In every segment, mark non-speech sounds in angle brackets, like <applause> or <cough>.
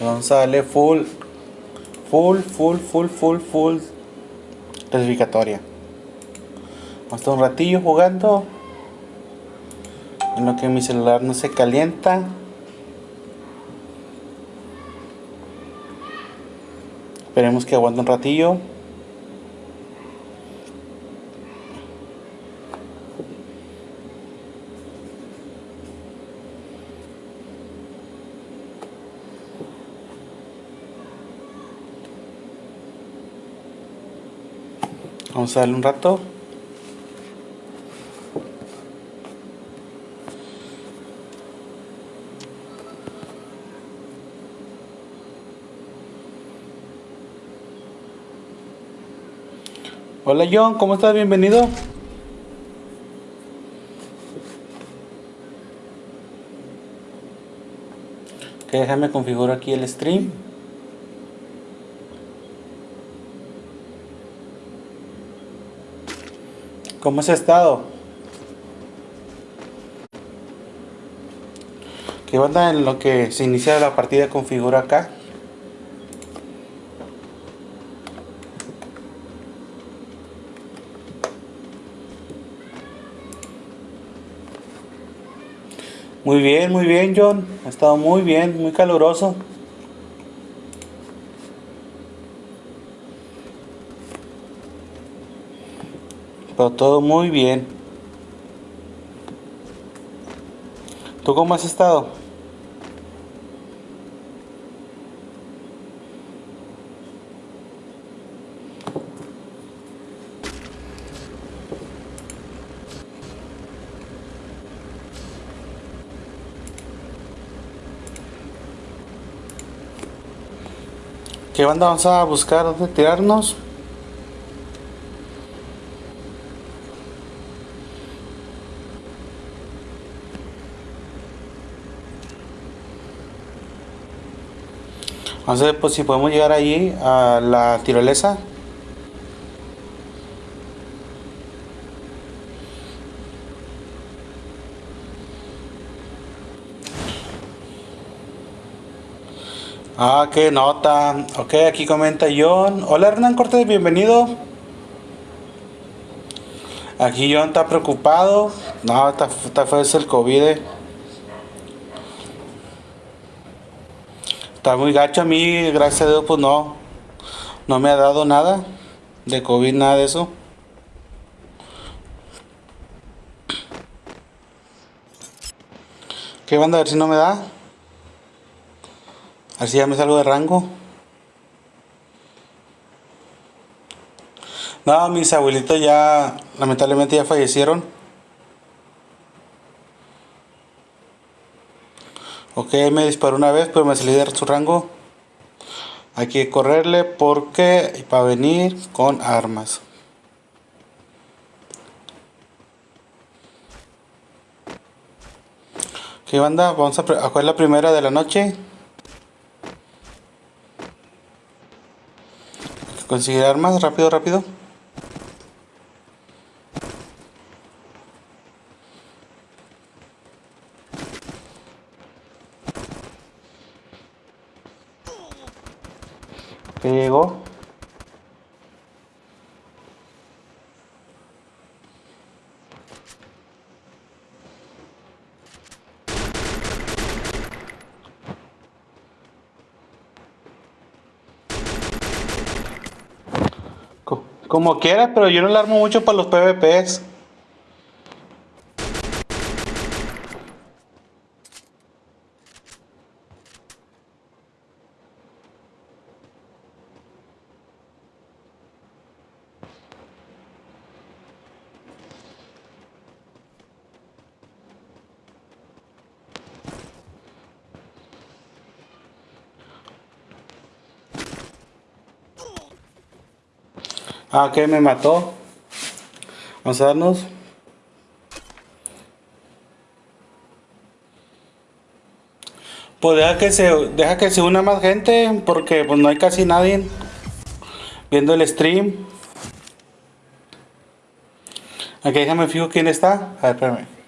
Vamos a darle full, full, full, full, full, full clasificatoria. Vamos a estar un ratillo jugando. En lo que mi celular no se calienta. Esperemos que aguante un ratillo. Vamos a darle un rato. Hola John, ¿cómo estás? Bienvenido. Que déjame configurar aquí el stream. ¿Cómo has estado? ¿Qué onda en lo que se inicia la partida configura acá? Muy bien, muy bien John. Ha estado muy bien, muy caluroso. Todo muy bien. ¿Tú cómo has estado? ¿Qué banda vamos a buscar? ¿Dónde tirarnos? Ver pues, si podemos llegar allí a la tirolesa. Ah, qué nota. Ok, aquí comenta John. Hola Hernán Cortés, bienvenido. Aquí John está preocupado. No, está, está fue el COVID. Está muy gacho a mí, gracias a Dios, pues no. No me ha dado nada de COVID, nada de eso. ¿Qué banda? A ver si no me da. A ver si ya me salgo de rango. No, mis abuelitos ya, lamentablemente ya fallecieron. Ok, me disparó una vez, pero me salí de su rango. Hay que correrle porque para venir con armas. ¿Qué banda? Vamos a, a jugar la primera de la noche. Hay que conseguir armas, rápido, rápido. Co- Como quieras, pero yo no le armo mucho para los PvPs. Ah, ok, me mató. Vamos a darnos. Pues deja que se, deja que se una más gente, porque pues no hay casi nadie viendo el stream. Aquí déjame fijo quién está. A ver, espérame.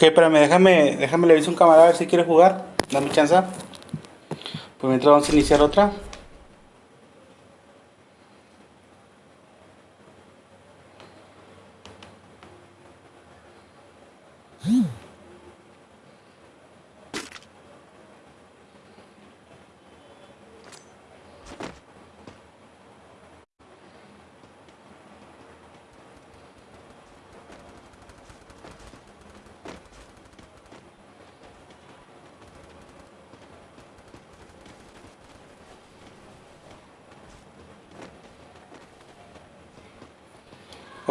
Ok, espérame, déjame, déjame le aviso a un camarada a ver si quiere jugar. Dame chance. Pues mientras vamos a iniciar otra.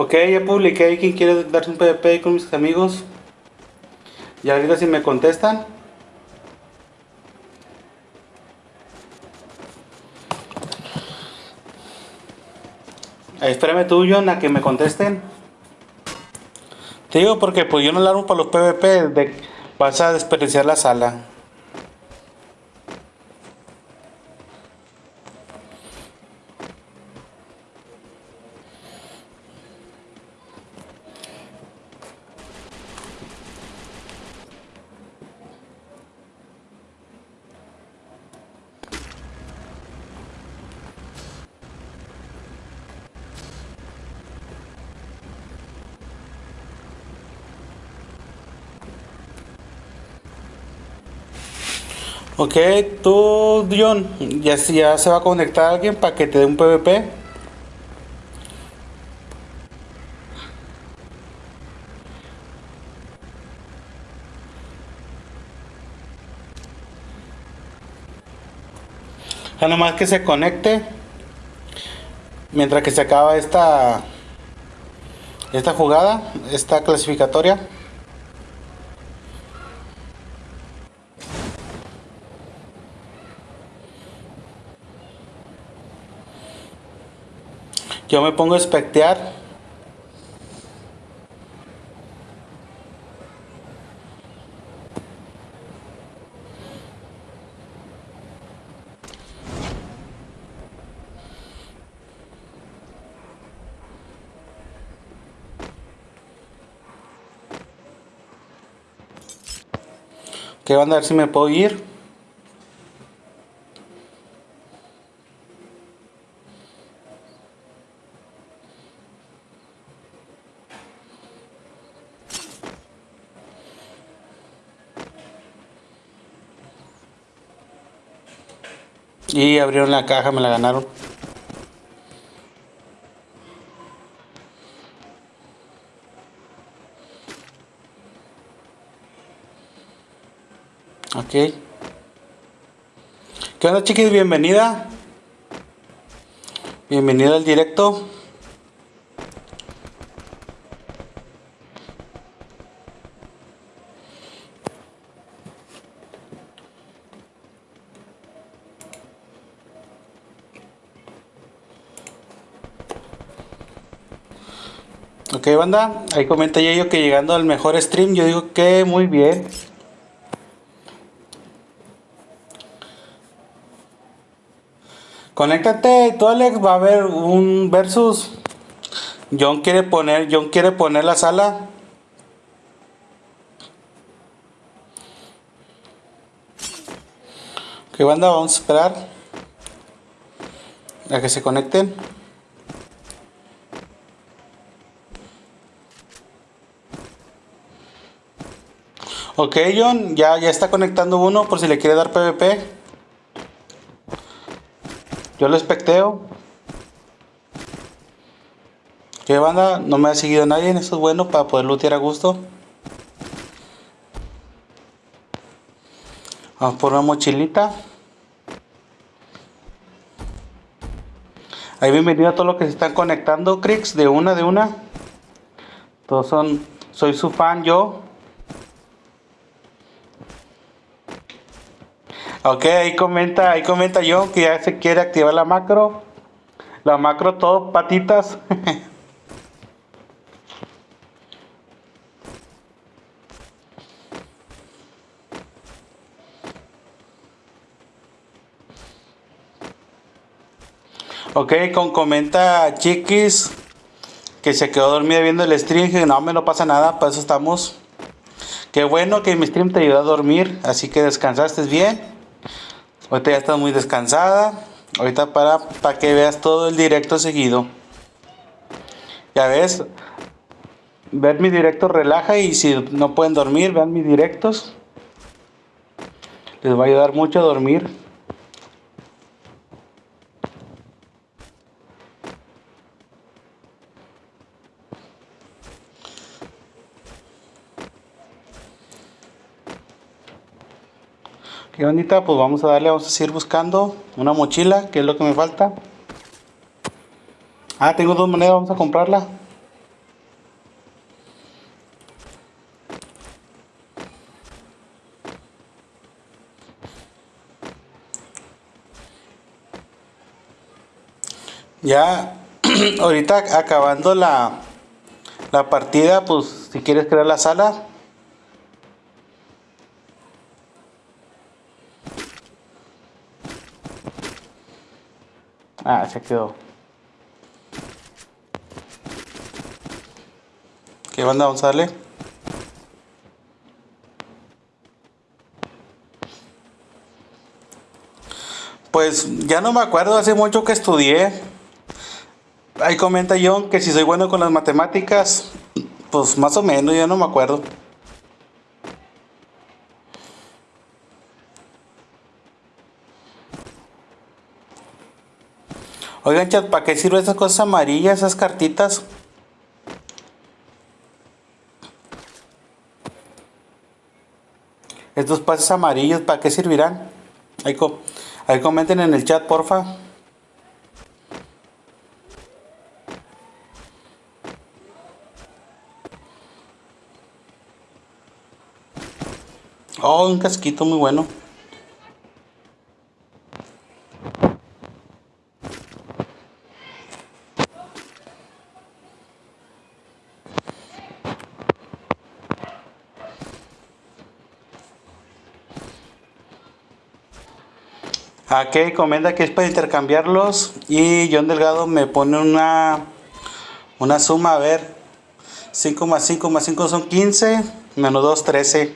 Ok, ya publiqué quien quiere darse un PvP con mis amigos. Y ahorita si me contestan. Espérame tú, John, a que me contesten. Te digo porque pues yo no la armo para los PvP, de, vas a desperdiciar la sala. Ok, tú, John, ya, ya se va a conectar alguien para que te dé un PvP. Ya nomás que se conecte. Mientras que se acaba esta esta jugada, esta clasificatoria. Yo me pongo a espectear. Que van a ver si me puedo ir. Abrieron la caja, me la ganaron. Ok. ¿Qué onda chiquis? Bienvenida. Bienvenida al directo. Ok, banda, ahí comenta yo que llegando al mejor stream, yo digo que muy bien. Conéctate, tú Alex, va a haber un versus. John quiere poner, John quiere poner la sala. Ok, banda, vamos a esperar a que se conecten. Ok, John, ya, ya está conectando uno por si le quiere dar PvP. Yo lo especteo. ¿Qué banda? No me ha seguido nadie, eso es bueno para poder lootear a gusto. Vamos por una mochilita. Ahí bienvenido a todos los que se están conectando, Crix, de una, de una. Todos son, soy su fan yo. Ok, ahí comenta, ahí comenta yo que ya se quiere activar la macro. La macro todo patitas. <laughs> ok, con comenta Chiquis que se quedó dormida viendo el stream. Que no me no pasa nada, para eso estamos. Qué bueno que mi stream te ayudó a dormir, así que descansaste bien. Ahorita ya estás muy descansada. Ahorita para, para que veas todo el directo seguido. Ya ves, ver mi directo relaja y si no pueden dormir, vean mis directos. Les va a ayudar mucho a dormir. Qué bonita, pues vamos a darle, vamos a seguir buscando una mochila, que es lo que me falta. Ah, tengo dos monedas, vamos a comprarla. Ya, <clears throat> ahorita acabando la, la partida, pues si quieres crear la sala. Ah, se quedó. ¿Qué banda darle? Pues ya no me acuerdo, hace mucho que estudié. Ahí comenta John que si soy bueno con las matemáticas, pues más o menos, ya no me acuerdo. Oigan, chat, ¿para qué sirven esas cosas amarillas, esas cartitas? Estos pases amarillos, ¿para qué servirán? Ahí, ahí comenten en el chat, porfa. Oh, un casquito muy bueno. Aquí comenta que es para intercambiarlos y John Delgado me pone una una suma, a ver, 5 más 5 más 5 son 15, menos 2, 13.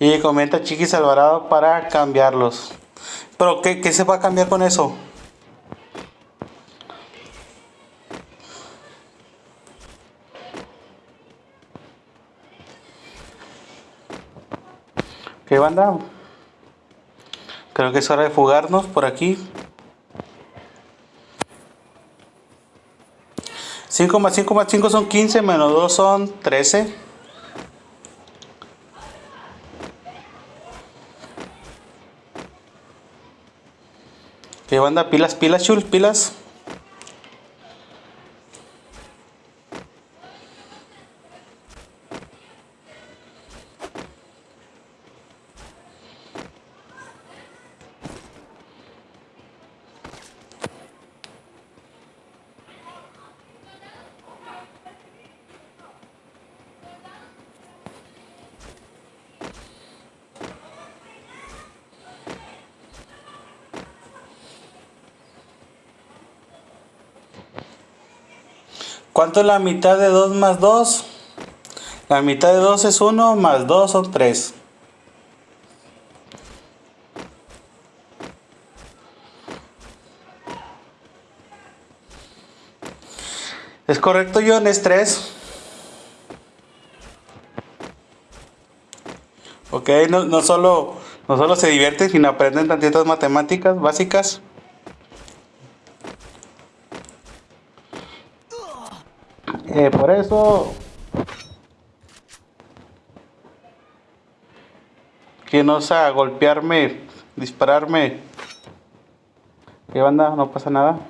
Y comenta Chiquis Alvarado para cambiarlos. Pero ¿qué, se va a cambiar con eso? ¿Qué banda? Creo que es hora de fugarnos por aquí. 5 más 5 más 5 son 15, menos 2 son 13. ¿Qué banda? Pilas, pilas, chul, pilas. ¿Cuánto es la mitad de 2 más 2? La mitad de 2 es 1, más 2 son 3. ¿Es correcto, John? ¿Es 3? Ok, no, no, solo, no solo se divierten, sino aprenden tantitas matemáticas básicas. Eh, por eso que no a golpearme, dispararme. ¿Qué banda? No pasa nada.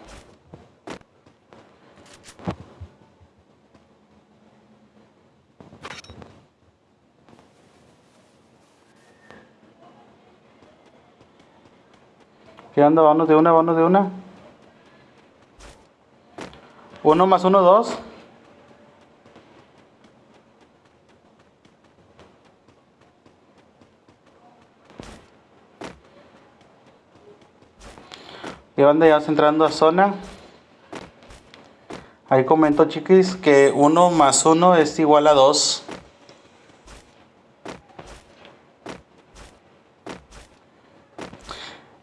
¿Qué onda? Vamos de una, vamos de una. Uno más uno, dos. Y banda, ya vamos entrando a zona. Ahí comento chiquis que 1 más 1 es igual a 2.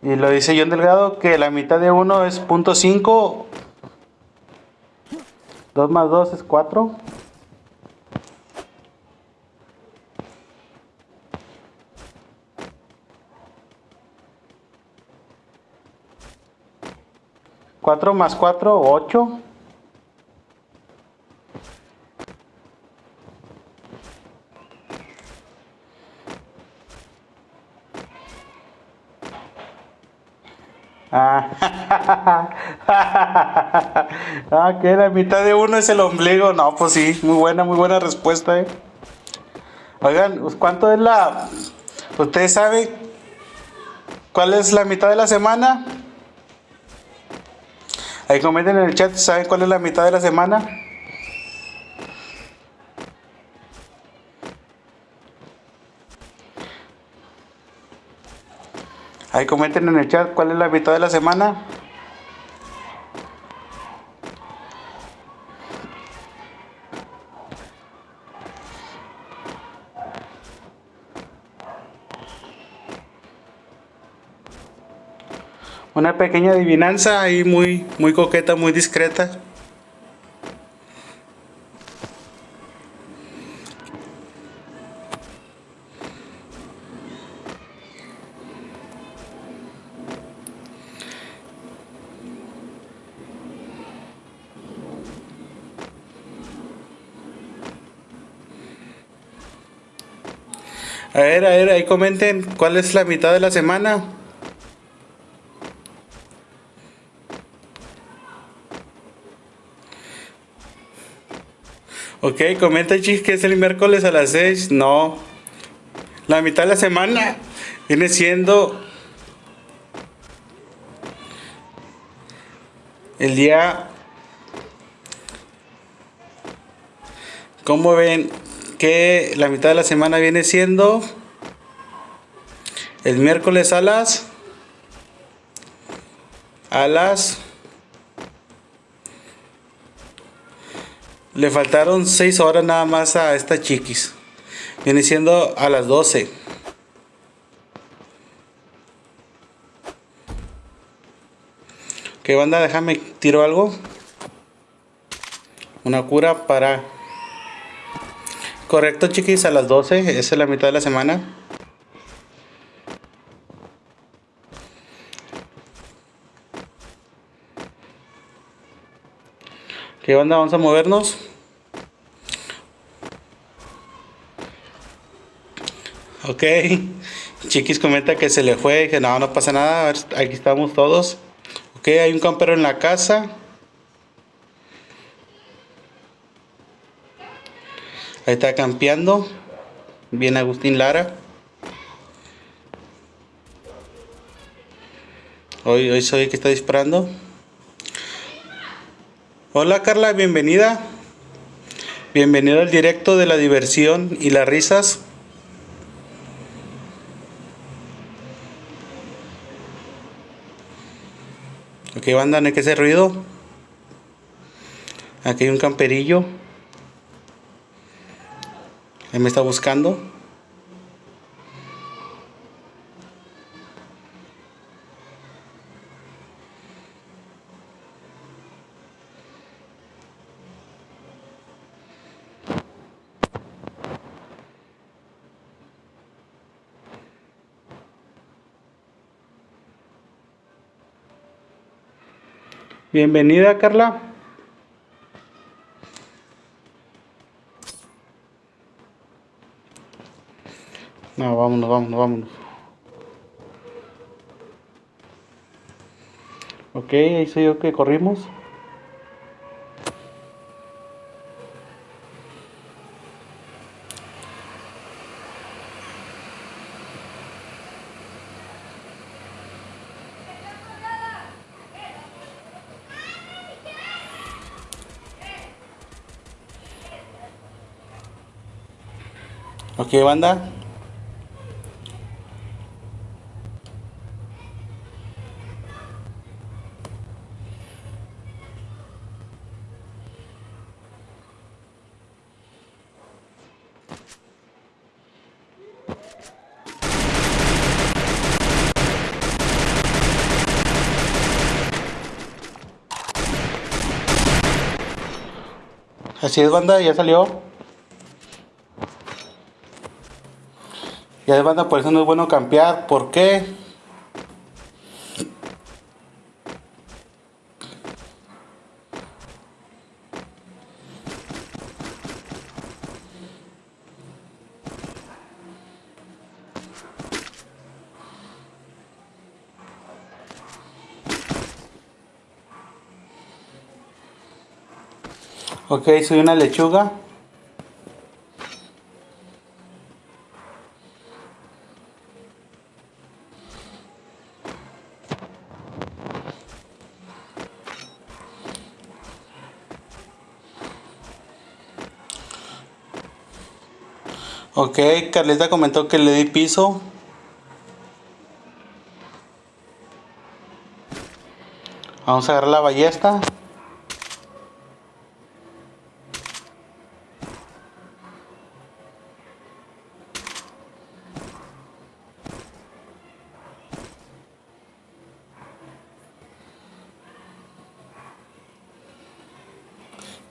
Y lo dice John Delgado que la mitad de 1 es .5. 2 más 2 es 4. Cuatro más cuatro, ocho. Ah, <laughs> ah, que la mitad de uno es el ombligo. No, pues sí, muy buena, muy buena respuesta, eh. Oigan, pues, ¿cuánto es la. ¿Ustedes saben cuál es la mitad de la semana? Ahí comenten en el chat, ¿saben cuál es la mitad de la semana? Ahí comenten en el chat cuál es la mitad de la semana. Una pequeña adivinanza ahí muy, muy coqueta, muy discreta. A ver, a ver, ahí comenten cuál es la mitad de la semana. Ok, comenta chis que es el miércoles a las 6. No. La mitad de la semana viene siendo el día... ¿Cómo ven? que la mitad de la semana viene siendo el miércoles a las a las le faltaron 6 horas nada más a esta chiquis viene siendo a las 12 que banda déjame tiro algo una cura para Correcto, chiquis, a las 12. Esa es la mitad de la semana. ¿Qué onda? Vamos a movernos. Ok. Chiquis comenta que se le fue. Que no, no pasa nada. Aquí estamos todos. Ok, hay un campero en la casa. Ahí está campeando. Bien Agustín Lara. Hoy, hoy soy el que está disparando. Hola Carla, bienvenida. Bienvenido al directo de la diversión y las risas. Ok, banda, no hay que ruido. Aquí hay un camperillo. Él me está buscando. Bienvenida, Carla. No, vámonos, vámonos, vámonos. Ok, ahí soy yo que corrimos. qué, banda? Así es, banda, ya salió. Es, banda, por eso no es bueno campear. ¿Por qué? Ok, soy una lechuga. Carlita comentó que le di piso. Vamos a agarrar la ballesta.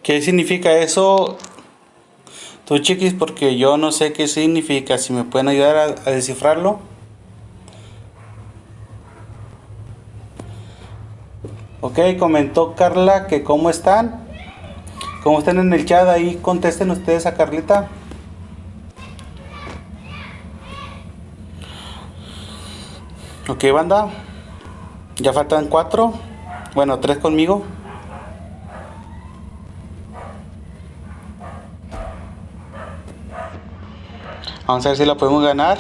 ¿Qué significa eso? Tú chiquis, porque yo no sé qué significa. Si me pueden ayudar a, descifrarlo. Ok, comentó Carla que cómo están. ¿Cómo están en el chat? Ahí contesten ustedes a Carlita. Ok, banda. Ya faltan cuatro. Bueno, tres conmigo. Vamos a ver si la podemos ganar.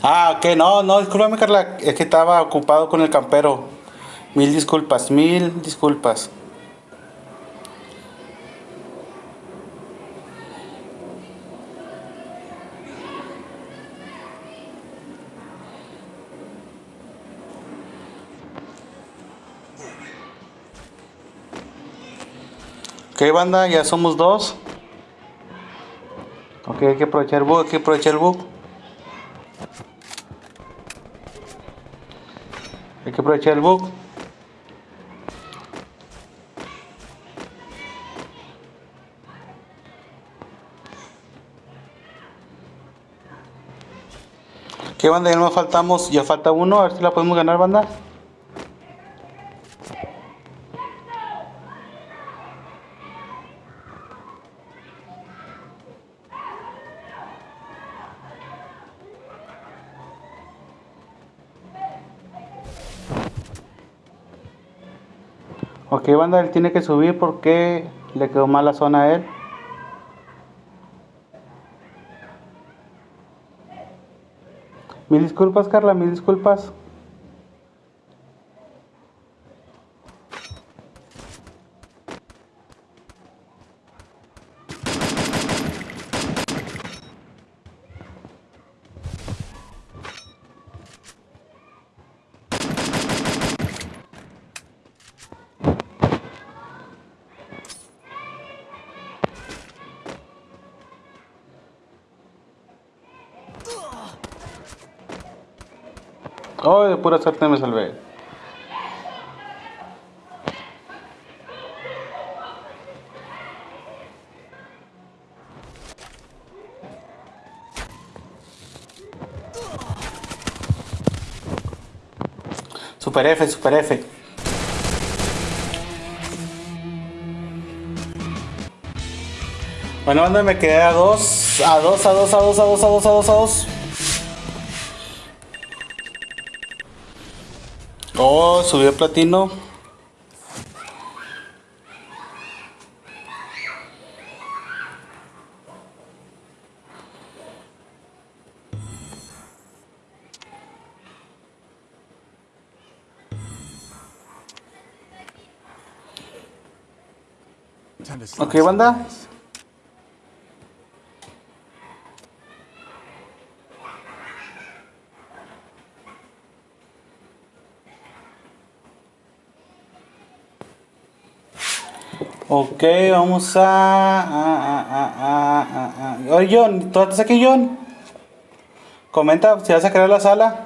Ah, ok, no, no, discúlpame Carla, es que estaba ocupado con el campero. Mil disculpas, mil disculpas. Ok, banda, ya somos dos. Ok, hay que aprovechar el bug, hay que aprovechar el bug. Hay que aprovechar el bug. ¿Qué banda? Ya nos faltamos, ya falta uno, a ver si la podemos ganar, banda. Ok, banda, él tiene que subir porque le quedó mala zona a él. Mil disculpas, Carla, mil disculpas. Oh, de pura me salvé. Super F, Super F. Bueno, banda, me quedé a dos, a dos, a dos, a dos, a dos, a dos, a dos, a dos. Oh, subió platino. Ok, banda. Ok, vamos a... Oye, John, ¿tú estás aquí, John? Comenta si vas a crear la sala.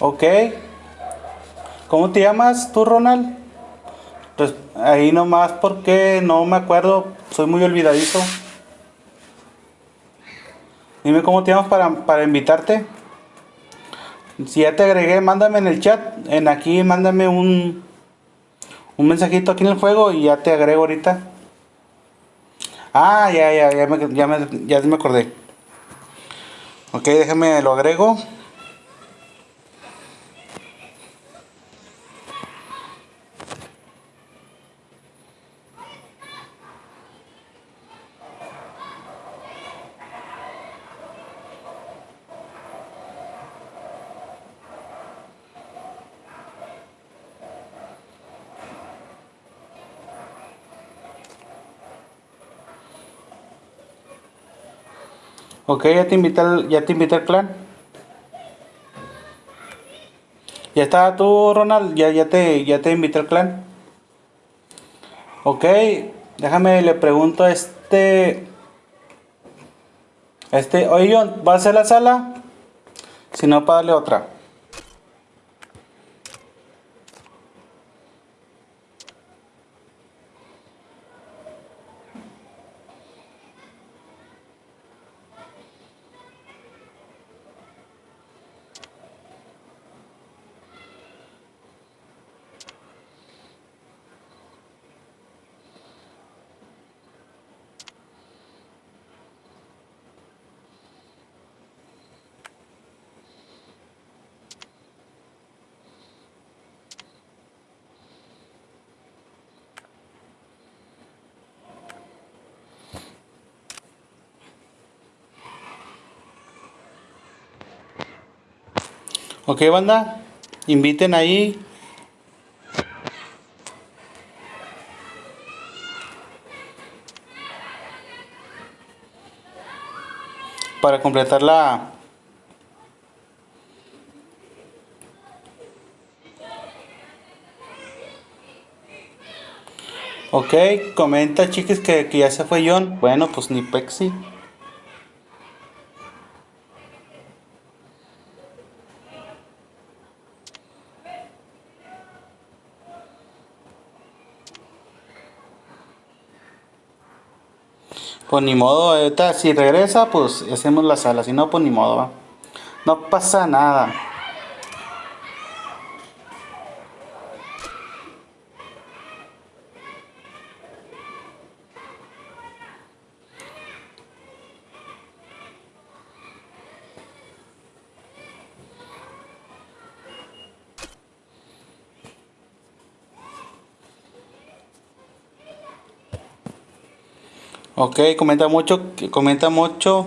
Ok. ¿Cómo te llamas tú, Ronald? Pues ahí nomás porque no me acuerdo, soy muy olvidadizo. Dime cómo te llamas para, para invitarte. Si ya te agregué, mándame en el chat. En aquí, mándame un, un mensajito aquí en el juego y ya te agrego ahorita. Ah, ya, ya, ya me, ya me, ya me acordé. Ok, déjame lo agrego. Ok, ya te invité al, ya te invité al clan. Ya está tú, Ronald, ya, ya te ya te invité al clan. Ok, déjame le pregunto a este. este, oye, ¿va a ser la sala? Si no, para darle otra. Ok, banda, inviten ahí. Para completar la... Ok, comenta chiques que, que ya se fue John. Bueno, pues ni Pexi. Pues ni modo, ahorita si regresa, pues hacemos la sala, si no, pues ni modo. No pasa nada. Ok, comenta mucho, comenta mucho.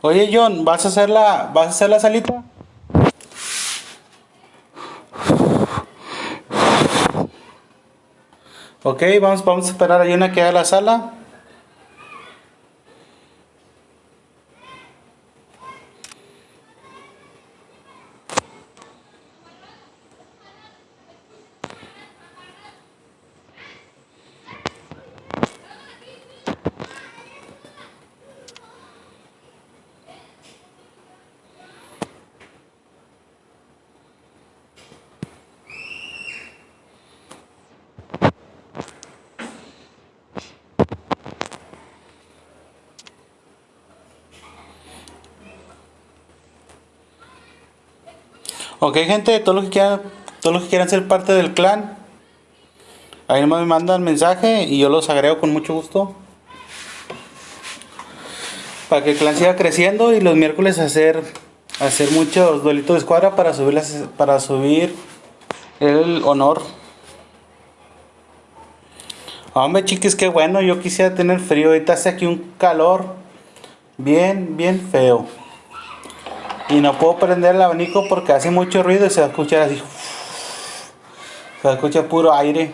Oye John, ¿vas a hacer la, vas a hacer la salita? Ok, vamos, vamos a esperar a una que haga la sala. Ok gente, todos los que quieran, todos los que quieran ser parte del clan, ahí nomás me mandan mensaje y yo los agrego con mucho gusto. Para que el clan siga creciendo y los miércoles hacer hacer muchos duelitos de escuadra para subir para subir el honor. Hombre chiquis, qué bueno, yo quisiera tener frío, ahorita hace aquí un calor bien, bien feo. Y no puedo prender el abanico porque hace mucho ruido y se va a escuchar así. Se va a escuchar puro aire.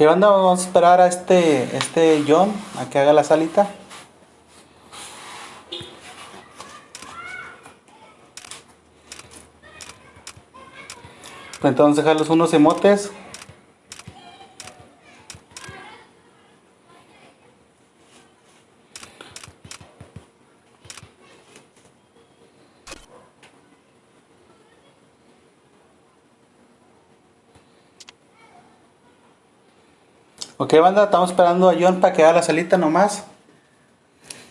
¿Qué onda? Vamos a esperar a este, este John a que haga la salita. Entonces dejarlos unos emotes. Ok, banda, estamos esperando a John para que haga la salita nomás.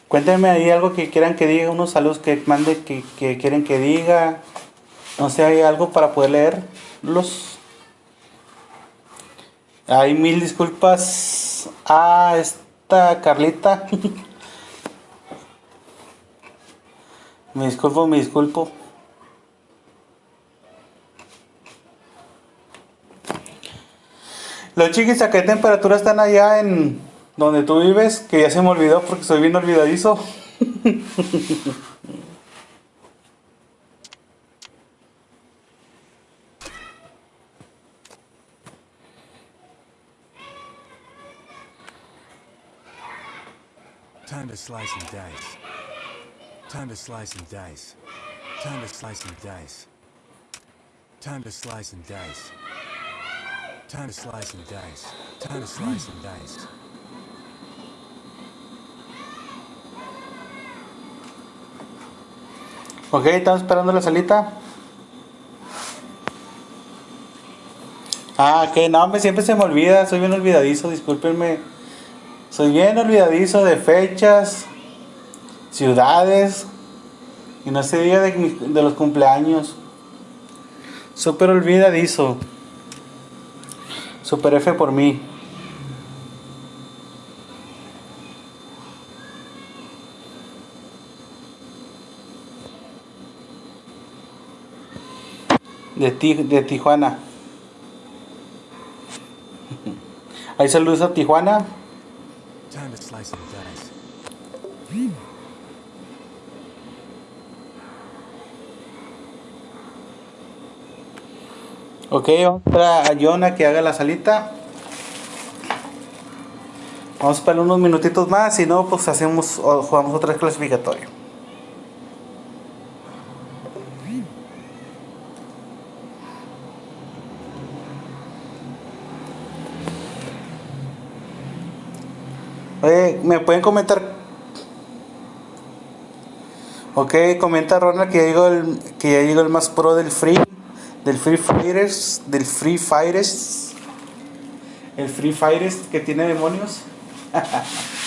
Cuéntenme ahí algo que quieran que diga, unos saludos que mande que, que quieren que diga. No sé, hay algo para poder leerlos. Hay mil disculpas a esta Carlita. <laughs> me disculpo, me disculpo. Los chiquis, ¿a qué temperatura están allá en donde tú vives? Que ya se me olvidó porque soy bien olvidadizo. Time to slice and dice. Time to slice and dice. Time to slice and dice. Time to slice and dice. Time to slice and dice. Time to slice and dice. Ok, estamos esperando la salita. Ah, que no, me siempre se me olvida, soy bien olvidadizo, discúlpenme. Soy bien olvidadizo de fechas, ciudades, y no sé día de, de los cumpleaños. Súper olvidadizo. Super F por mí. De, Ti- de Tijuana. <laughs> Hay saludos a Tijuana. Ok, vamos a Jonah que haga la salita. Vamos a esperar unos minutitos más, si no, pues hacemos o jugamos otra vez clasificatorio. Oye, ¿me pueden comentar? Ok, comenta Ronald que llegó el, que ya llegó el más pro del free, del Free Fighters, del Free Fighters, el Free Fighters que tiene demonios. <laughs>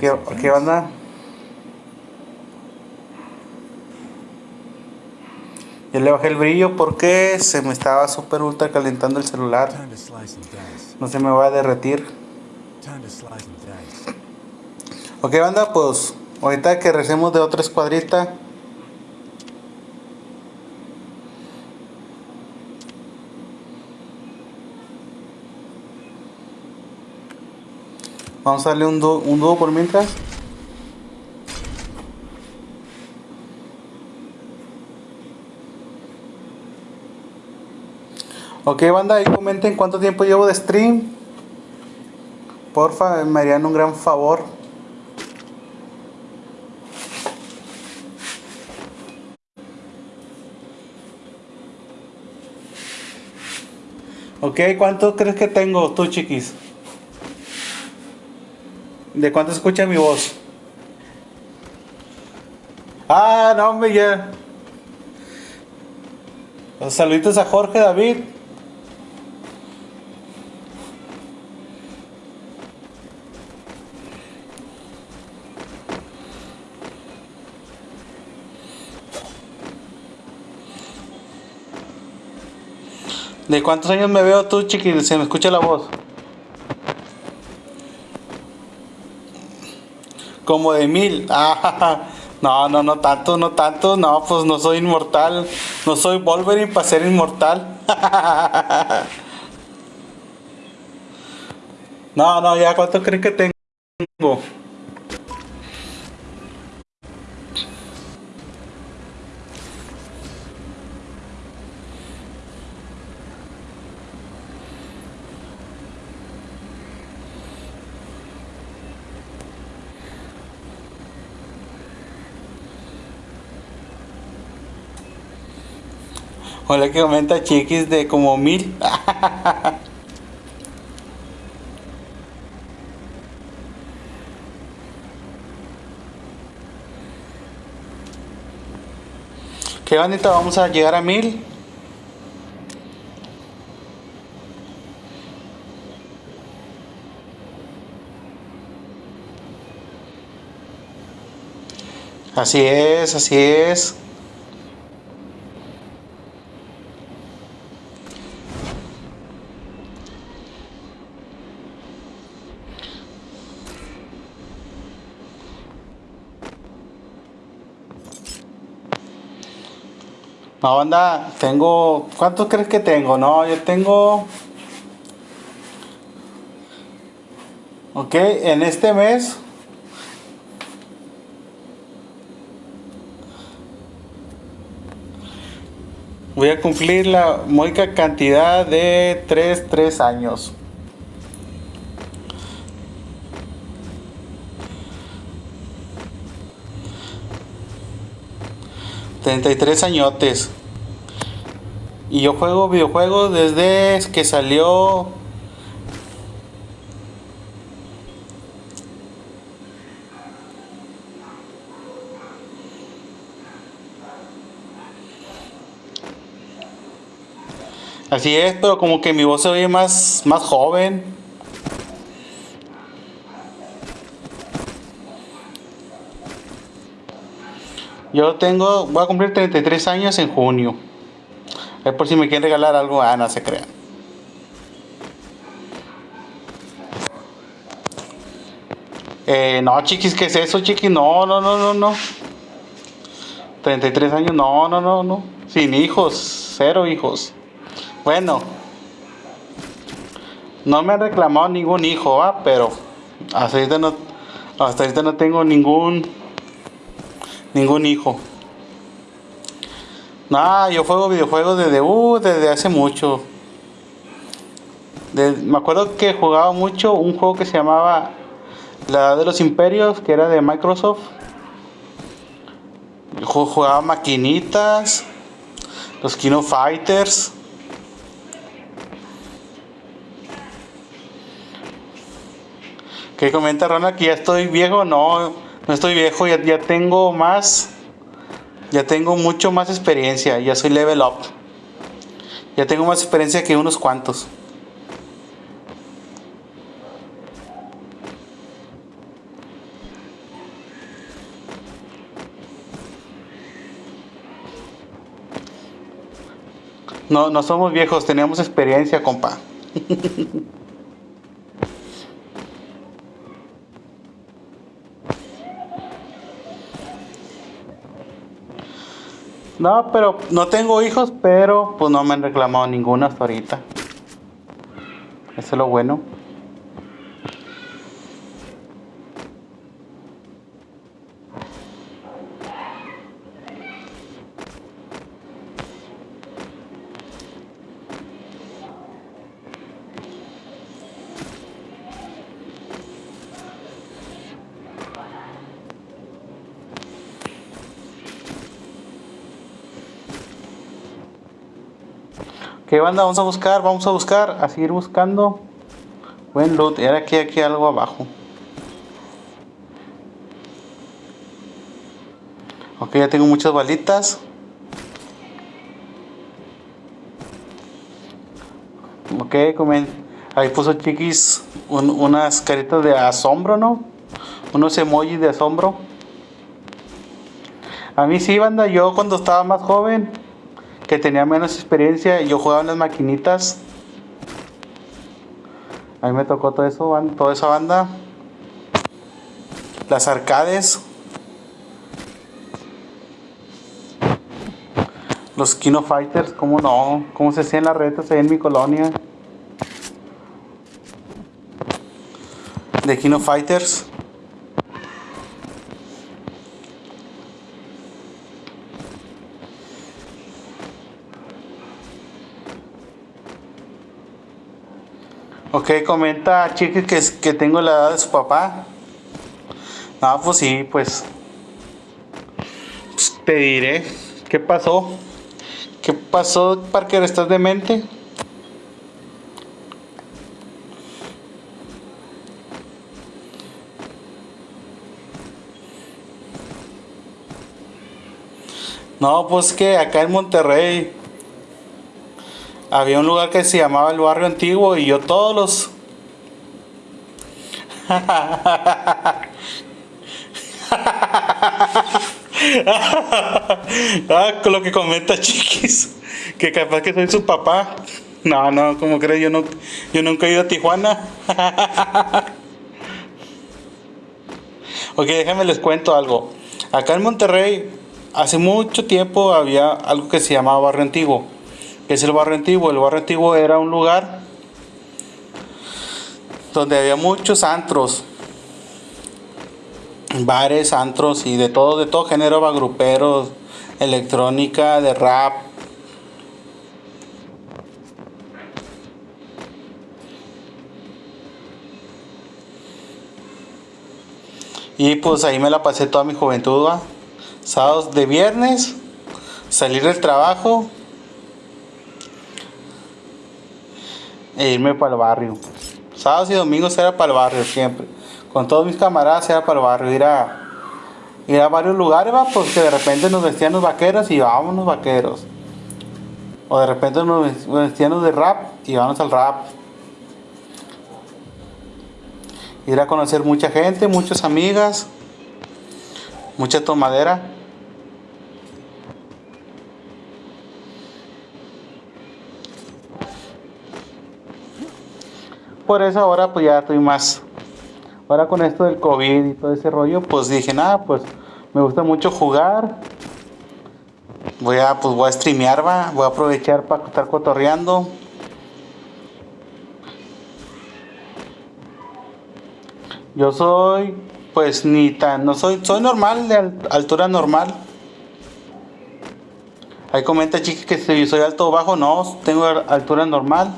¿Qué, qué onda? Ya le bajé el brillo porque se me estaba super ultra calentando el celular. No se me va a derretir. Ok, banda, pues ahorita que recemos de otra escuadrita. Vamos a darle un dúo, un dúo por mientras. Ok, banda, ahí comenten cuánto tiempo llevo de stream. Porfa, me harían un gran favor. Ok, ¿cuánto crees que tengo tú, chiquis? ¿De cuánto escucha mi voz? Ah, no, hombre, ya. Los saluditos a Jorge David. ¿De cuántos años me veo tú, chiquis? Se me escucha la voz. Como de mil. <laughs> Ah, no, no, no tanto, no tanto. No, pues no soy inmortal. No soy Wolverine para ser inmortal. <laughs> No, no, ya, ¿cuánto crees que tengo? Hola que comenta chiquis de como mil. <laughs> Qué bonito, vamos a llegar a mil. Así es, así es. No, banda, tengo... ¿Cuántos crees que tengo? No, yo tengo... Ok, en este mes... Voy a cumplir la módica cantidad de 3, 3 años. Treinta y tres añotes. Y yo juego videojuegos desde que salió Así es, pero como que mi voz se oye más, más joven. Yo tengo, voy a cumplir 33 años en junio. Es por si me quieren regalar algo, ah, no se crean. Eh, no, chiquis, ¿qué es eso, chiquis? No, no, no, no, no. 33 años, no, no, no, no. Sin hijos, cero hijos. Bueno, no me han reclamado ningún hijo, ¿ah? pero hasta ahorita no, hasta ahorita no tengo ningún ningún hijo. Nah, yo juego videojuegos desde, uh, desde hace mucho. me acuerdo que jugaba mucho un juego que se llamaba La Edad de los Imperios, que era de Microsoft. Jugaba maquinitas, los Kino Fighters. ¿Qué comenta Ronald? Que ya estoy viejo. No, no estoy viejo, ya, ya tengo más. Ya tengo mucho más experiencia. Ya soy level up. Ya tengo más experiencia que unos cuantos. No, no somos viejos, tenemos experiencia, compa. <laughs> No, pero no tengo hijos, pero pues no me han reclamado ninguno hasta ahorita. Eso es lo bueno. Banda? Vamos a buscar, vamos a buscar, a seguir buscando. Buen loot. Era aquí, aquí algo abajo. Ok, ya tengo muchas balitas. Ok, comen. Ahí puso chiquis unas caritas de asombro, ¿no? Unos emojis de asombro. A mí sí, banda, yo cuando estaba más joven que tenía menos experiencia y yo jugaba en las maquinitas. A mí me tocó todo eso, toda esa banda. Las arcades. Los Kino Fighters, ¿cómo no? ¿Cómo se hacían las retas ahí en mi colonia? De Kino Fighters. Ok, comenta Chiqui que, que tengo la edad de su papá. Ah, pues sí, pues, pues. te diré. ¿Qué pasó? ¿Qué pasó, Parker? ¿Estás demente? No, pues que acá en Monterrey había un lugar que se llamaba el barrio antiguo y yo todos los <laughs> ah, con lo que comenta Chiquis, que capaz que soy su papá. No, no, como crees, yo no, yo nunca he ido a Tijuana. <laughs> ok, déjenme les cuento algo. Acá en Monterrey hace mucho tiempo había algo que se llamaba Barrio Antiguo. ¿Qué es el Barrio Antiguo? El Barrio Antiguo era un lugar donde había muchos antros, bares, antros y de todo, de todo género, gruperos, electrónica, de rap. Y pues ahí me la pasé toda mi juventud, sábados de viernes, salir del trabajo e irme para el barrio. Sábados y domingos era para el barrio siempre. Con todos mis camaradas era para el barrio. Ir a, a varios lugares, va, porque de repente nos vestían los vaqueros y vámonos vaqueros. O de repente nos vestían de rap y vamos al rap. Ir a conocer mucha gente, muchas amigas, mucha tomadera. Por eso ahora pues ya estoy más. Ahora con esto del COVID y todo ese rollo, pues dije, nada, pues me gusta mucho jugar. Voy a, pues voy a streamear, va. Voy a aprovechar para estar cotorreando. Yo soy, pues ni tan, no soy, soy normal, de altura normal. Ahí comenta chiqui que si soy alto o bajo, no, tengo altura normal.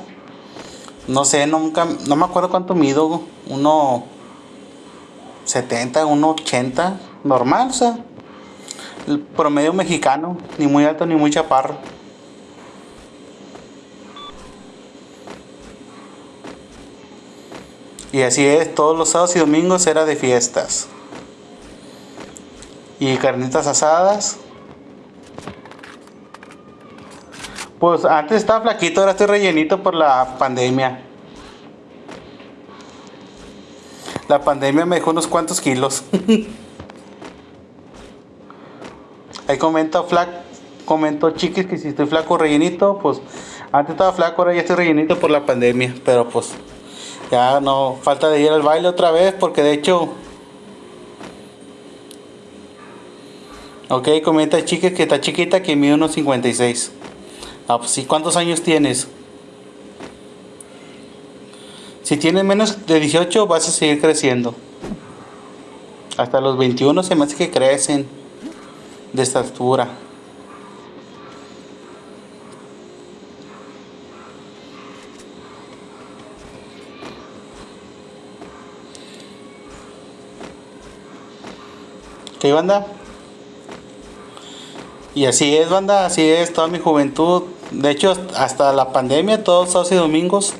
No sé, nunca, no me acuerdo cuánto mido, uno 70, uno 80, normal, o sea, el promedio mexicano, ni muy alto ni muy chaparro. Y así es, todos los sábados y domingos era de fiestas. Y carnitas asadas. Pues antes estaba flaquito, ahora estoy rellenito por la pandemia. La pandemia me dejó unos cuantos kilos. <laughs> Ahí comenta flaco, comentó chiquis que si estoy flaco rellenito, pues antes estaba flaco, ahora ya estoy rellenito por la pandemia, pero pues ya no falta de ir al baile otra vez porque de hecho Ok, comenta chiquis que está chiquita que mide unos 56. Ah, pues sí, ¿cuántos años tienes? Si tienes menos de 18 vas a seguir creciendo. Hasta los 21 se me hace que crecen de estatura. ¿Qué banda? Y así es, banda, así es toda mi juventud. De hecho, hasta la pandemia, todos sábados y domingos.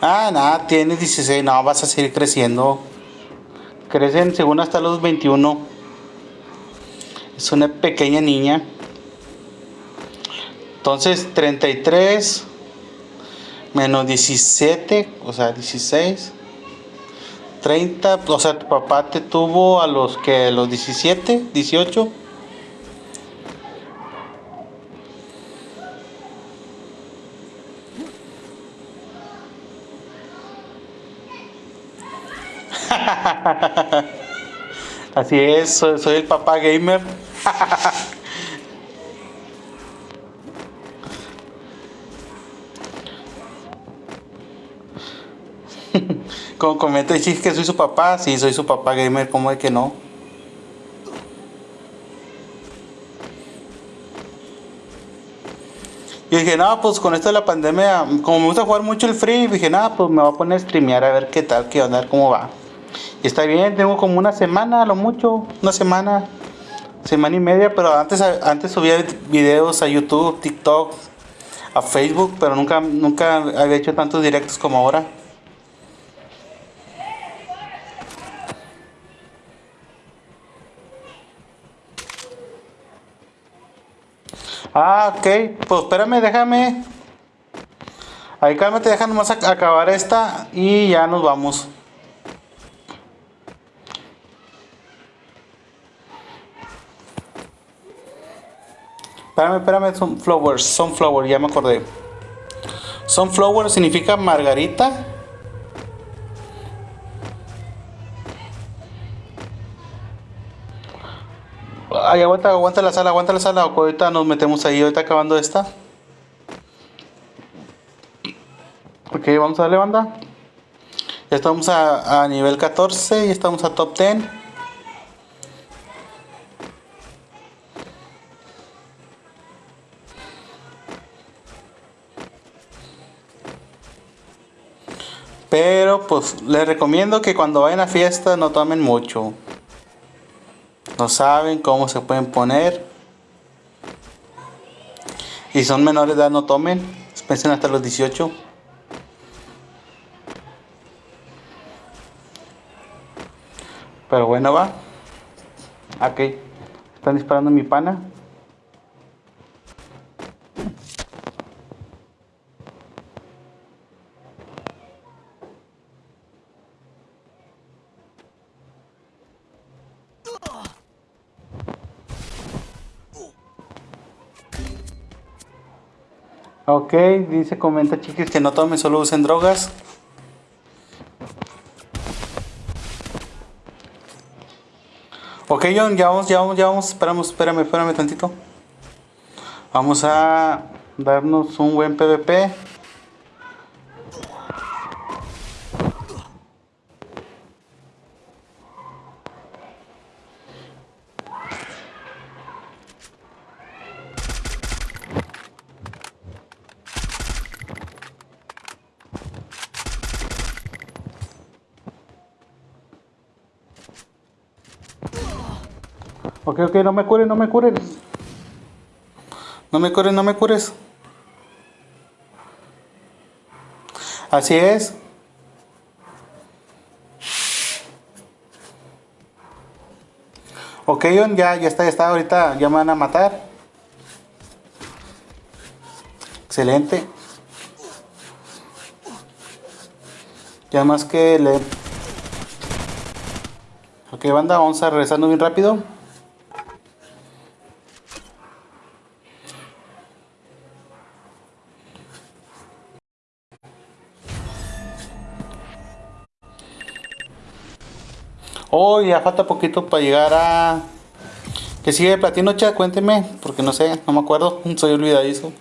Ah, nada, tienes 16, no, vas a seguir creciendo. Crecen según hasta los 21. Es una pequeña niña. Entonces, 33 menos 17, o sea, 16. 30, o sea, tu papá te tuvo a los que los 17, 18. <laughs> Así es, soy, el papá gamer. <laughs> Como comenta Chis que soy su papá, sí, soy su papá gamer, ¿cómo es que no? Y dije, no, pues con esto de la pandemia, como me gusta jugar mucho el free, dije, nada, pues me voy a poner a streamear a ver qué tal, qué onda, cómo va. Está bien, tengo como una semana, a lo mucho, una semana semana y media, pero antes, antes subía videos a YouTube, TikTok, a Facebook, pero nunca, nunca había hecho tantos directos como ahora. Ah, ok, pues espérame, déjame. Ahí cálmate, déjame nomás acabar esta y ya nos vamos. Espérame, espérame, sunflowers, sunflower, ya me acordé. Sunflower significa margarita. Ay, aguanta, aguanta la sala, aguanta la sala. Ahorita nos metemos ahí, ahorita acabando esta. Ok, vamos a darle banda. Ya estamos a, a nivel 14 y estamos a top 10. Pero pues les recomiendo que cuando vayan a fiesta no tomen mucho. No saben cómo se pueden poner. Y son menores de edad no tomen. Piensen hasta los 18. Pero bueno va. Ok. Están disparando mi pana. Ok, dice, comenta chiquis que no tomen, solo usen drogas. Ok, John, ya vamos, ya vamos, ya vamos, esperamos, espérame, espérame tantito. Vamos a darnos un buen PvP. No me cures, no me cures. No me cures, no me cures. Así es. Ok, ya, ya está, ya está. Ahorita ya me van a matar. Excelente. Ya más que le... Ok, banda, vamos a regresando bien rápido. Oh, ya falta poquito para llegar a... ¿Qué sigue platino, chat? Cuénteme, porque no sé, no me acuerdo, <laughs> soy olvidadizo.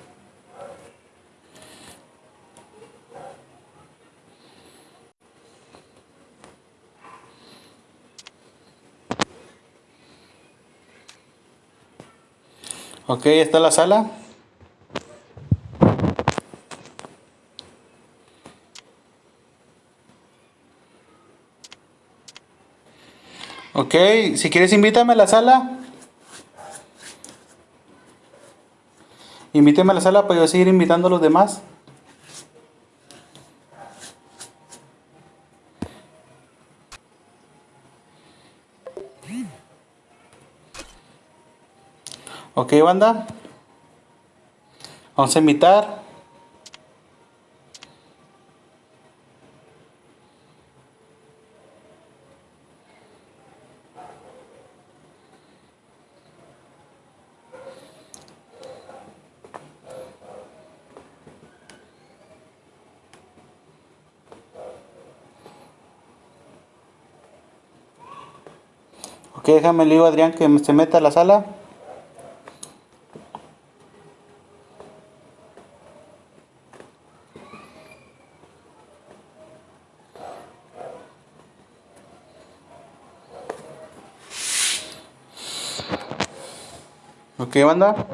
Ok, está la sala. Ok, si quieres invítame a la sala. Invíteme a la sala para yo seguir invitando a los demás. Ok, banda. Vamos a invitar. Déjame le digo a Adrián que se meta a la sala. Ok, banda.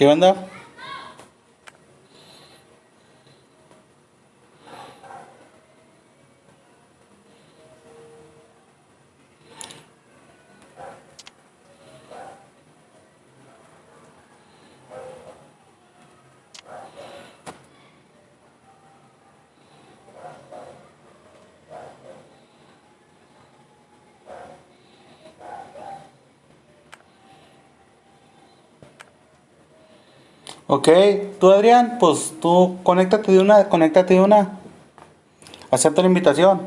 ¿Qué banda? Ok, tú Adrián, pues tú conéctate de una, conéctate de una. Acepta la invitación.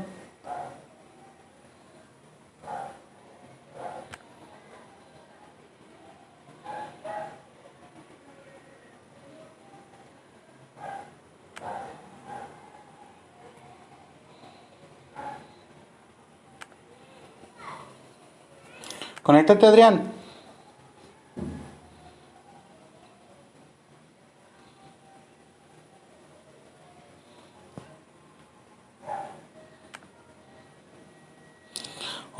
Conéctate Adrián.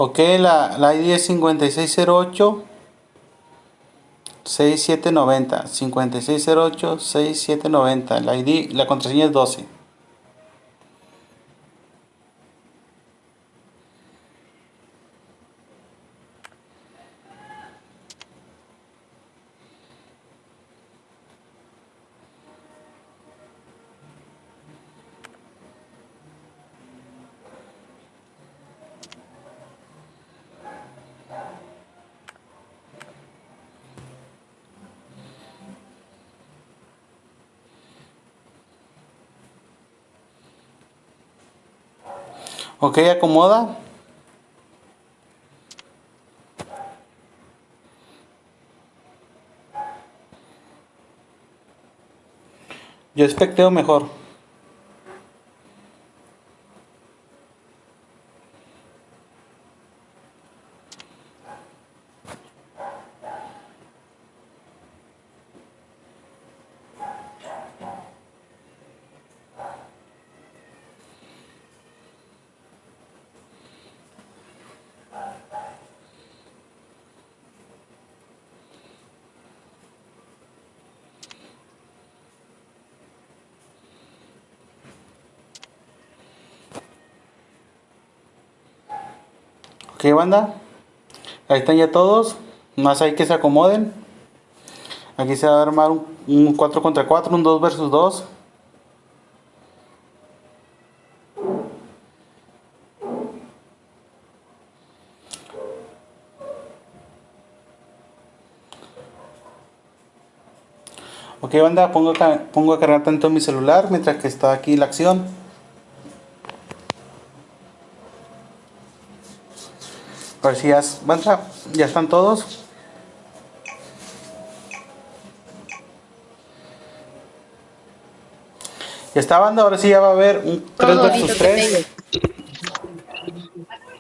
Ok, la, la ID es 5608 6790 5608 6790 la ID, la contraseña es 12 Ok, acomoda. Yo especteo mejor. Ok, banda. Ahí están ya todos. Más hay que se acomoden. Aquí se va a armar un, 4 contra 4, un 2 versus 2. Ok banda, pongo, pongo a cargar tanto mi celular mientras que está aquí la acción. A ver si ya, ya están todos. Ya está banda, ahora sí ya va a haber un 3 versus 3.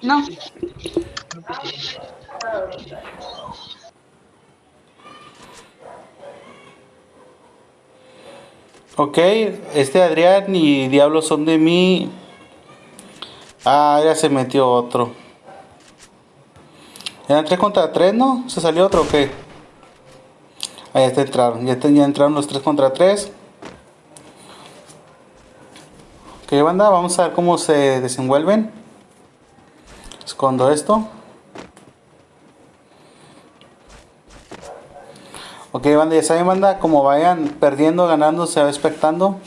No. Ok, este Adrián y Diablo son de mí. Ah, ya se metió otro. Eran 3 contra 3, ¿no? ¿Se salió otro o qué? Ahí está entraron. Ya, ya entraron los 3 contra 3. Ok, banda, vamos a ver cómo se desenvuelven. Escondo esto. Ok, banda, ya saben, banda, como vayan perdiendo, ganando, se va expectando.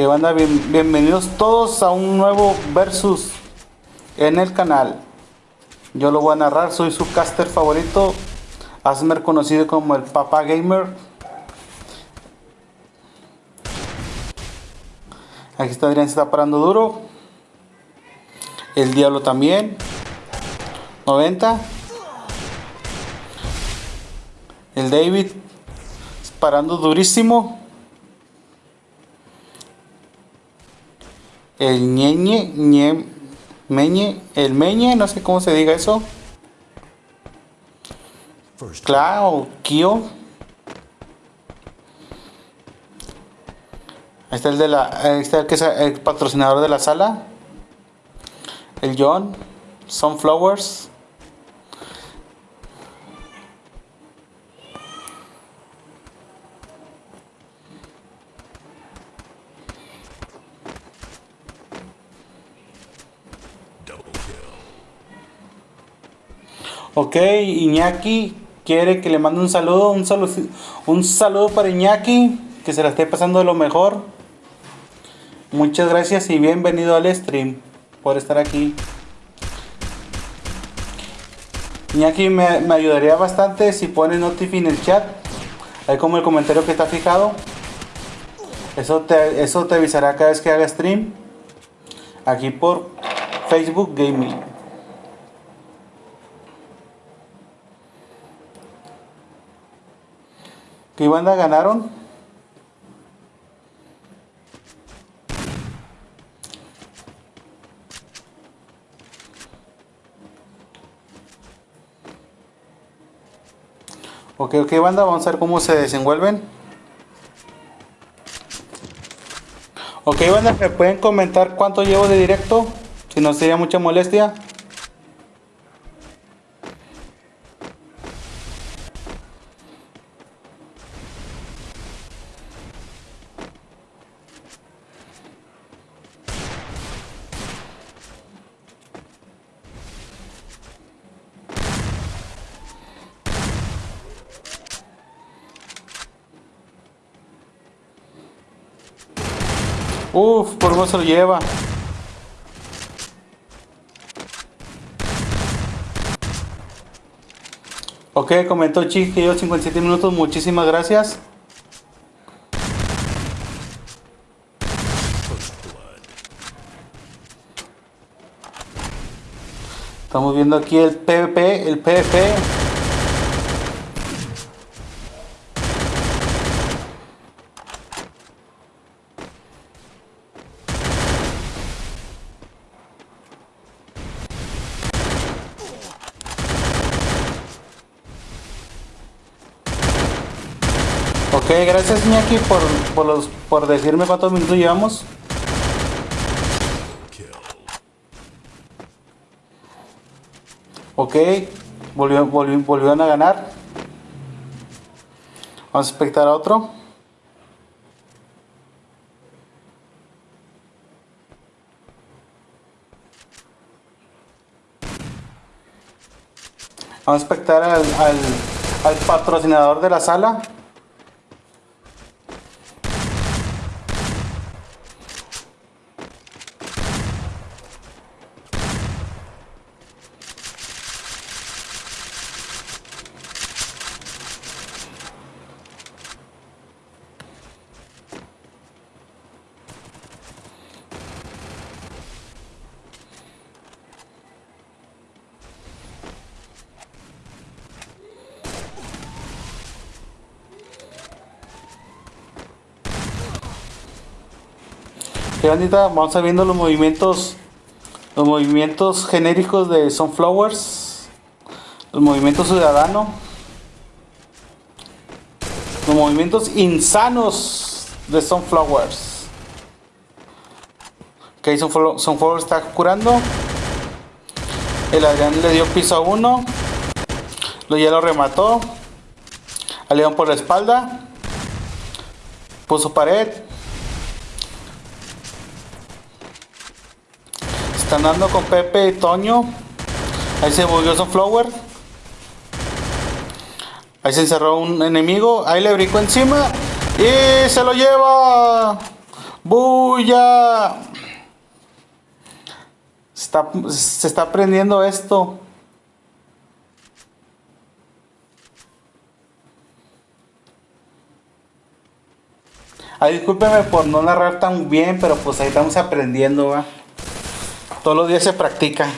Que banda, bienvenidos todos a un nuevo versus en el canal. Yo lo voy a narrar, soy su caster favorito, Asmer conocido como el Papa Gamer. Aquí está Adrián, se está parando duro. El Diablo también. 90. El David parando durísimo. El ñeñe, ñe, meñe, el meñe, no sé cómo se diga eso. Claro, Kio. Ahí está el de la. Ahí está el que es el patrocinador de la sala. El John. Sunflowers. Ok, Iñaki quiere que le mande un saludo, un saludo, un saludo para Iñaki, que se la esté pasando de lo mejor. Muchas gracias y bienvenido al stream por estar aquí. Iñaki me, me ayudaría bastante si pone notif en el chat, ahí como el comentario que está fijado. Eso te, eso te avisará cada vez que haga stream. Aquí por Facebook Gaming. ¿Qué banda ganaron? Ok, ok, banda, vamos a ver cómo se desenvuelven. Ok, banda, ¿me pueden comentar cuánto llevo de directo? Si no sería mucha molestia. Se lo lleva. Ok, comentó yo 57 minutos, muchísimas gracias. Estamos viendo aquí el PvP, el PvP. Ok, gracias Iñaki por, por, los, por decirme cuántos minutos llevamos. Ok, volvió, volvió, volvieron a ganar. Vamos a espectar a otro. Vamos a espectar al, al, al patrocinador de la sala. Bandita, vamos a viendo los movimientos los movimientos genéricos de Sunflowers los movimientos ciudadanos los movimientos insanos de Sunflowers. Ok, Sunflo- Sunflowers está curando. El Adrián le dio piso a uno. Lo ya lo remató. Al León por la espalda. Puso pared Están dando con Pepe y Toño. Ahí se volvió Sunflower. Ahí se encerró un enemigo. Ahí le brincó encima. Y se lo lleva. ¡Bulla! Está, se está aprendiendo esto. Ay, discúlpeme por no narrar tan bien, pero pues ahí estamos aprendiendo, va. Todos los días se practica.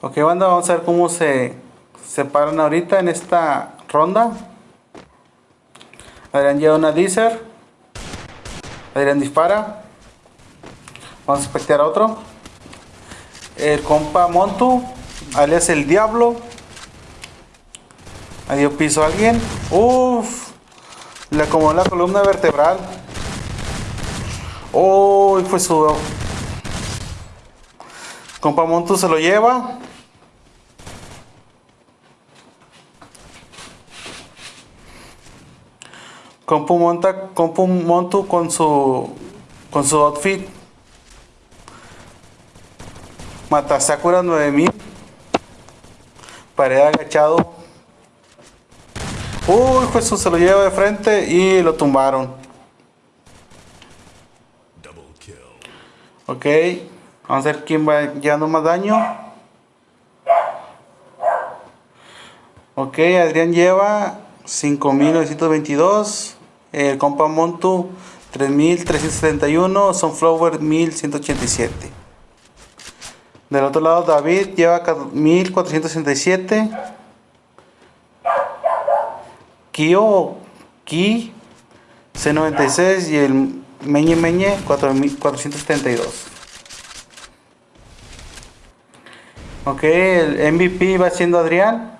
Ok, banda, vamos a ver cómo se separan ahorita en esta ronda. Adrián lleva una Deezer. Adrián dispara. Vamos a espectar a otro. El compa Montu, alias el Diablo. Ahí dio piso a alguien. Uf. Le acomodó la columna vertebral. Uy, fue su. Compa Montu se lo lleva. Compu monta, Compu Montu con su con su outfit. Mata Sakura 9000. Pared agachado. Uy, Jesús se lo lleva de frente y lo tumbaron. Ok, vamos a ver quién va llevando más daño. Ok, Adrián lleva 5922. El compa Montu 3371. Sunflower 1187. Del otro lado, David lleva 1467. Kio, Ki C96 y el Meñe Meñe 4472. Ok, el MVP va siendo Adrián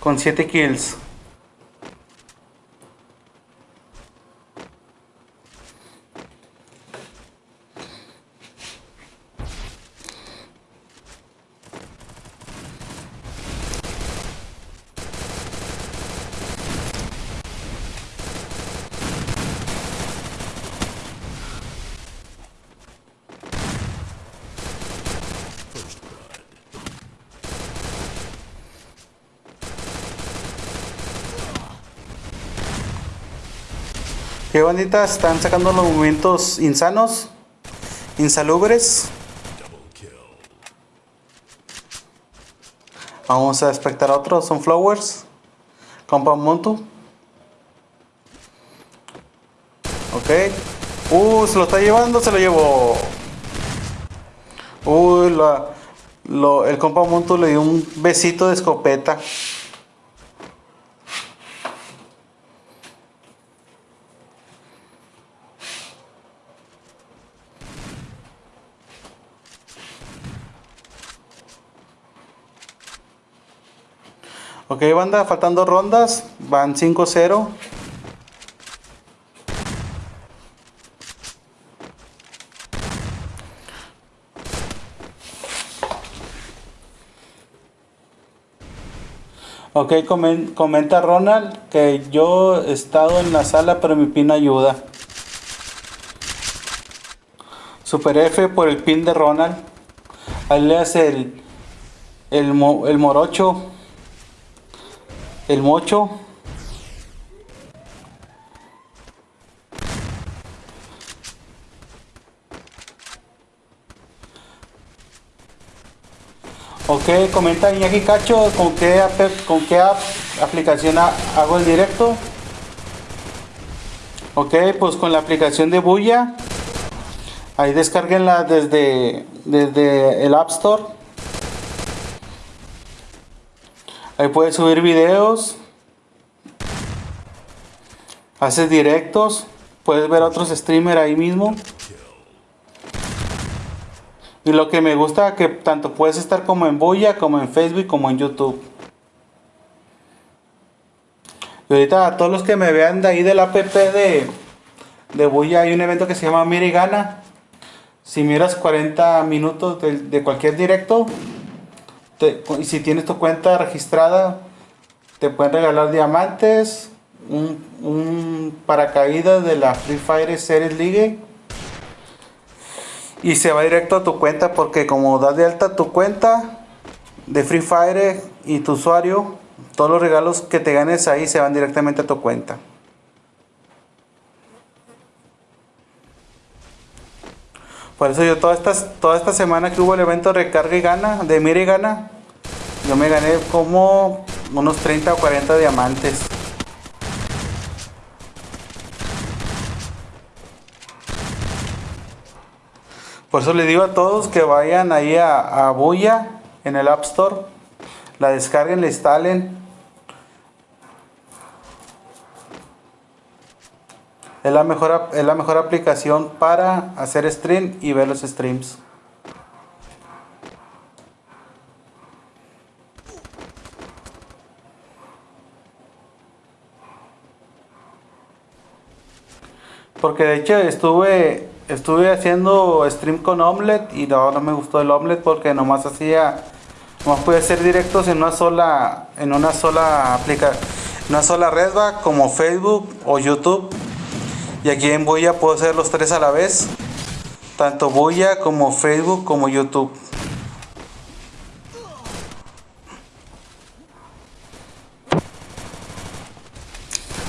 con 7 kills. Qué banditas están sacando los movimientos insanos, insalubres. Vamos a espectar otro, son Flowers, Compound Montu. Ok. Uh, se lo está llevando, se lo llevó. Uy, lo, el compa Montu le dio un besito de escopeta. Ok, banda, faltando rondas. Van 5-0. Ok, comenta Ronald que yo he estado en la sala pero mi pin ayuda. Super F por el pin de Ronald. Ahí le hace el, el, el morocho el mocho Ok, comenta Iñaki Cacho con qué, con qué aplicación hago el directo. Ok, pues con la aplicación de Buya. Ahí descarguenla desde, desde el App Store. Ahí puedes subir videos. Haces directos. Puedes ver otros streamers ahí mismo. Y lo que me gusta que tanto puedes estar como en Boya, como en Facebook, como en YouTube. Y ahorita a todos los que me vean de ahí del app de, de Boya hay un evento que se llama Mira y Gana. Si miras 40 minutos de cualquier directo, si tienes tu cuenta registrada, te pueden regalar diamantes, un, un paracaídas de la Free Fire Series League y se va directo a tu cuenta porque como das de alta tu cuenta de Free Fire y tu usuario, todos los regalos que te ganes ahí se van directamente a tu cuenta. Por eso yo toda esta, toda esta semana que hubo el evento Recarga y Gana, de Mira y Gana, yo me gané como unos 30 o 40 diamantes. Por eso le digo a todos que vayan ahí a, a Buya en el App Store, la descarguen, la instalen Es la mejor, es la mejor aplicación para hacer stream y ver los streams. Porque de hecho estuve estuve haciendo stream con Omelette y no, no me gustó el Omelette porque nomás hacía nomás podía hacer directos en una sola en una sola aplica una sola red va como Facebook o YouTube y aquí en Buya puedo hacer los tres a la vez tanto Buya como Facebook como YouTube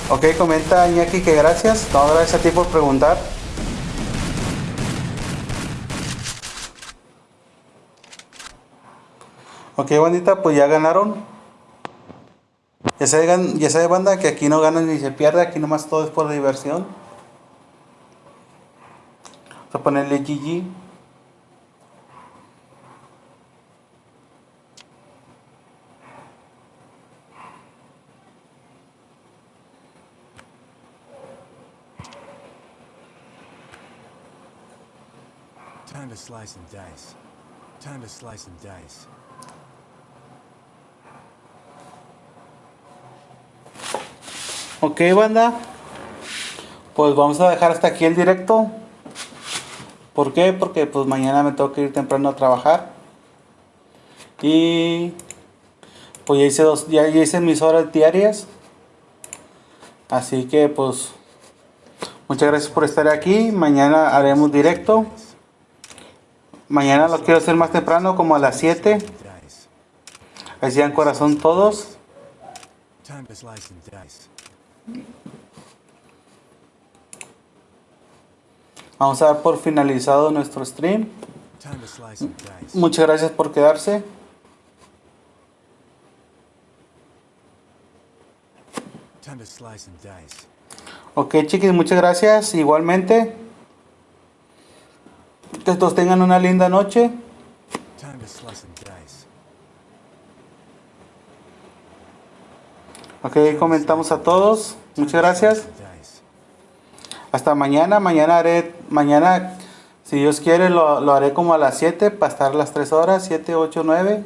Ok, comenta Iñaki que gracias. No, gracias a ti por preguntar. Ok, bandita, pues ya ganaron. Ya sabe, gan- ya banda, que aquí no ganan ni se pierde, aquí nomás todo es por diversión. A ponerle GG. Time to slice and dice. Time to slice and dice. Ok, banda. Pues vamos a dejar hasta aquí el directo. ¿Por qué? Porque pues mañana me tengo que ir temprano a trabajar. Y pues ya hice dos, ya, hice mis horas diarias. Así que pues muchas gracias por estar aquí. Mañana haremos directo. Mañana lo quiero hacer más temprano, como a las 7. Dice. Así en corazón todos. Time to slice and dice. Vamos a dar por finalizado nuestro stream. Muchas gracias por quedarse. Ok, chiquis, muchas gracias. Igualmente. Que todos tengan una linda noche. Ok, comentamos a todos. Muchas gracias. Hasta mañana. Mañana haré, mañana, si Dios quiere, lo, lo haré como a las 7 para estar las 3 horas, 7, 8, 9.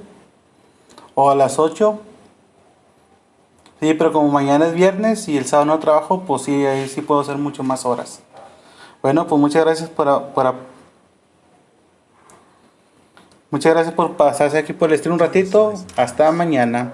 O a las 8. Sí, pero como mañana es viernes y el sábado no trabajo, pues sí, ahí sí puedo hacer mucho más horas. Bueno, pues muchas gracias por, por muchas gracias por pasarse aquí por el stream un ratito. Hasta mañana.